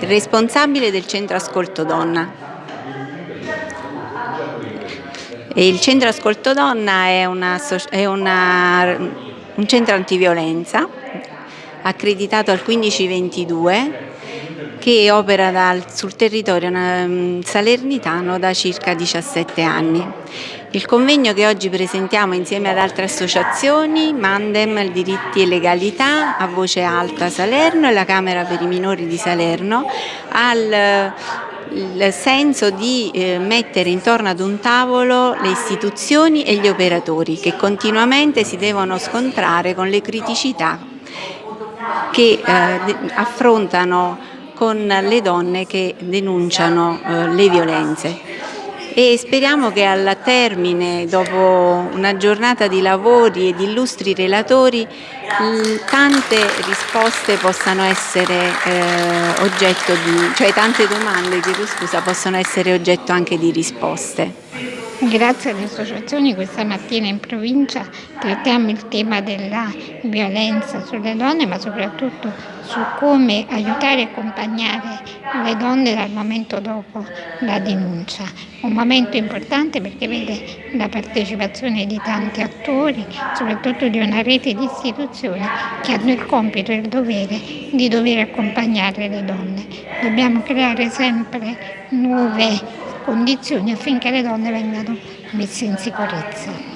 responsabile del centro Ascolto Donna. Il centro Ascolto Donna è, una, è una, un centro antiviolenza accreditato al 1522 che opera dal, sul territorio um, salernitano da circa 17 anni. Il convegno che oggi presentiamo insieme ad altre associazioni, Mandem, Diritti e Legalità, a Voce Alta Salerno e la Camera per i Minori di Salerno, ha il senso di eh, mettere intorno ad un tavolo le istituzioni e gli operatori che continuamente si devono scontrare con le criticità che eh, affrontano con le donne che denunciano eh, le violenze e speriamo che al termine, dopo una giornata di lavori e di illustri relatori, tante risposte possano essere eh, oggetto di, cioè tante domande, chiedo scusa, possono essere oggetto anche di risposte. Grazie alle associazioni questa mattina in provincia trattiamo il tema della violenza sulle donne ma soprattutto su come aiutare e accompagnare le donne dal momento dopo la denuncia. Un momento importante perché vede la partecipazione di tanti attori, soprattutto di una rete di istituzioni che hanno il compito e il dovere di dover accompagnare le donne. Dobbiamo creare sempre nuove condizioni affinché le donne vengano messe in sicurezza.